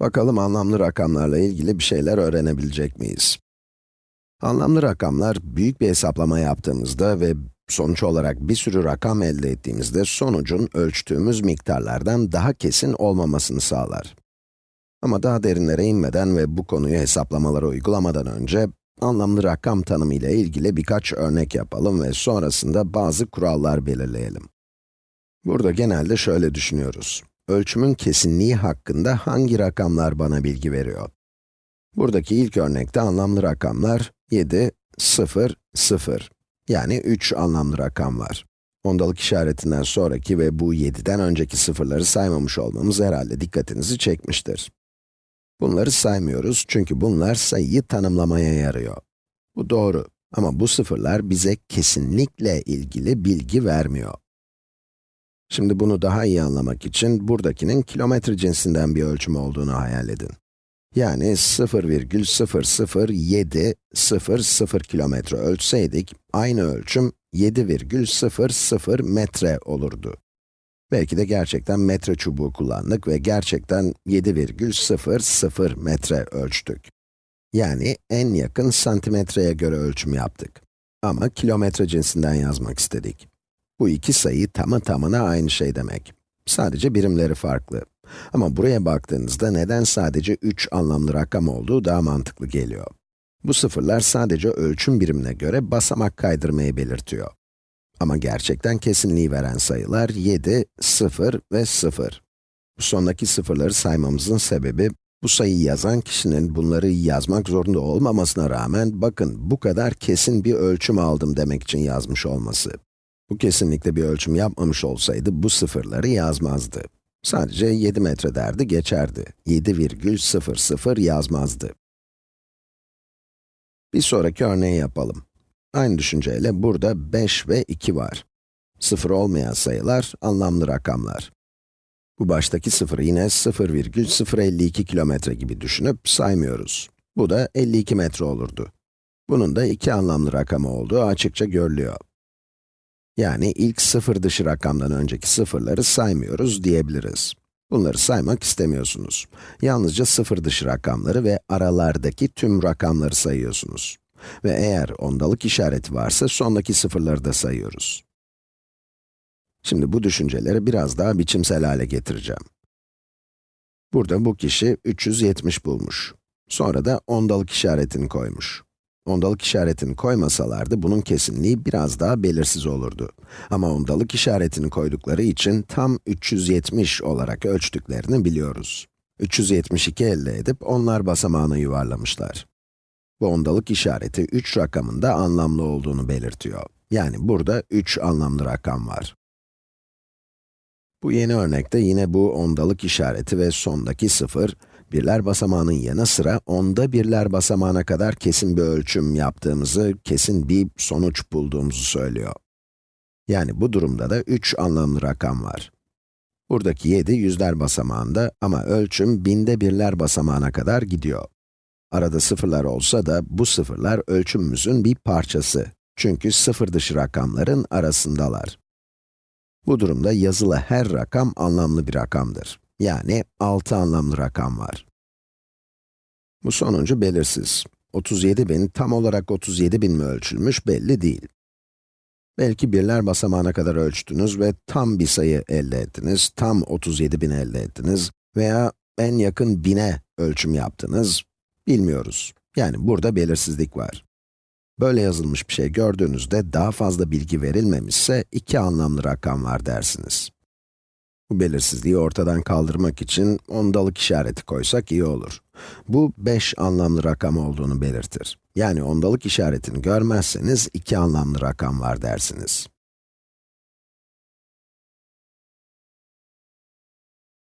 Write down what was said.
Bakalım anlamlı rakamlarla ilgili bir şeyler öğrenebilecek miyiz? Anlamlı rakamlar, büyük bir hesaplama yaptığımızda ve sonuç olarak bir sürü rakam elde ettiğimizde sonucun ölçtüğümüz miktarlardan daha kesin olmamasını sağlar. Ama daha derinlere inmeden ve bu konuyu hesaplamalara uygulamadan önce, anlamlı rakam tanımı ile ilgili birkaç örnek yapalım ve sonrasında bazı kurallar belirleyelim. Burada genelde şöyle düşünüyoruz. Ölçümün kesinliği hakkında hangi rakamlar bana bilgi veriyor? Buradaki ilk örnekte anlamlı rakamlar 7, 0, 0. Yani 3 anlamlı rakam var. Ondalık işaretinden sonraki ve bu 7'den önceki sıfırları saymamış olmamız herhalde dikkatinizi çekmiştir. Bunları saymıyoruz çünkü bunlar sayıyı tanımlamaya yarıyor. Bu doğru ama bu sıfırlar bize kesinlikle ilgili bilgi vermiyor. Şimdi bunu daha iyi anlamak için buradakinin kilometre cinsinden bir ölçüm olduğunu hayal edin. Yani 0,007000 kilometre ölçseydik, aynı ölçüm 7,00 metre olurdu. Belki de gerçekten metre çubuğu kullandık ve gerçekten 7,00 metre ölçtük. Yani en yakın santimetreye göre ölçüm yaptık. Ama kilometre cinsinden yazmak istedik. Bu iki sayı tamı tamına aynı şey demek. Sadece birimleri farklı. Ama buraya baktığınızda neden sadece 3 anlamlı rakam olduğu daha mantıklı geliyor. Bu sıfırlar sadece ölçüm birimine göre basamak kaydırmayı belirtiyor. Ama gerçekten kesinliği veren sayılar 7, 0 ve 0. Bu sondaki sıfırları saymamızın sebebi, bu sayıyı yazan kişinin bunları yazmak zorunda olmamasına rağmen, bakın bu kadar kesin bir ölçüm aldım demek için yazmış olması. Bu kesinlikle bir ölçüm yapmamış olsaydı bu sıfırları yazmazdı. Sadece 7 metre derdi geçerdi. 7,00 yazmazdı. Bir sonraki örneği yapalım. Aynı düşünceyle burada 5 ve 2 var. Sıfır olmayan sayılar, anlamlı rakamlar. Bu baştaki sıfırı yine 0,052 kilometre gibi düşünüp saymıyoruz. Bu da 52 metre olurdu. Bunun da iki anlamlı rakamı olduğu açıkça görülüyor. Yani ilk sıfır dışı rakamdan önceki sıfırları saymıyoruz diyebiliriz. Bunları saymak istemiyorsunuz. Yalnızca sıfır dışı rakamları ve aralardaki tüm rakamları sayıyorsunuz. Ve eğer ondalık işareti varsa sondaki sıfırları da sayıyoruz. Şimdi bu düşünceleri biraz daha biçimsel hale getireceğim. Burada bu kişi 370 bulmuş. Sonra da ondalık işaretini koymuş. Ondalık işaretini koymasalardı bunun kesinliği biraz daha belirsiz olurdu. Ama ondalık işaretini koydukları için tam 370 olarak ölçtüklerini biliyoruz. 372 elde edip onlar basamağını yuvarlamışlar. Bu ondalık işareti 3 rakamında anlamlı olduğunu belirtiyor. Yani burada 3 anlamlı rakam var. Bu yeni örnekte yine bu ondalık işareti ve sondaki sıfır, birler basamağının yanı sıra onda birler basamağına kadar kesin bir ölçüm yaptığımızı, kesin bir sonuç bulduğumuzu söylüyor. Yani bu durumda da 3 anlamlı rakam var. Buradaki 7 yüzler basamağında ama ölçüm binde birler basamağına kadar gidiyor. Arada sıfırlar olsa da bu sıfırlar ölçümümüzün bir parçası. Çünkü sıfır dışı rakamların arasındalar. Bu durumda yazılı her rakam anlamlı bir rakamdır. Yani 6 anlamlı rakam var. Bu sonuncu belirsiz. 37.000 tam olarak 37.000 mi ölçülmüş belli değil. Belki birler basamağına kadar ölçtünüz ve tam bir sayı elde ettiniz, tam 37.000 elde ettiniz veya en yakın bine ölçüm yaptınız, bilmiyoruz. Yani burada belirsizlik var. Böyle yazılmış bir şey gördüğünüzde daha fazla bilgi verilmemişse iki anlamlı rakam var dersiniz. Bu belirsizliği ortadan kaldırmak için ondalık işareti koysak iyi olur. Bu 5 anlamlı rakam olduğunu belirtir. Yani ondalık işaretini görmezseniz iki anlamlı rakam var dersiniz.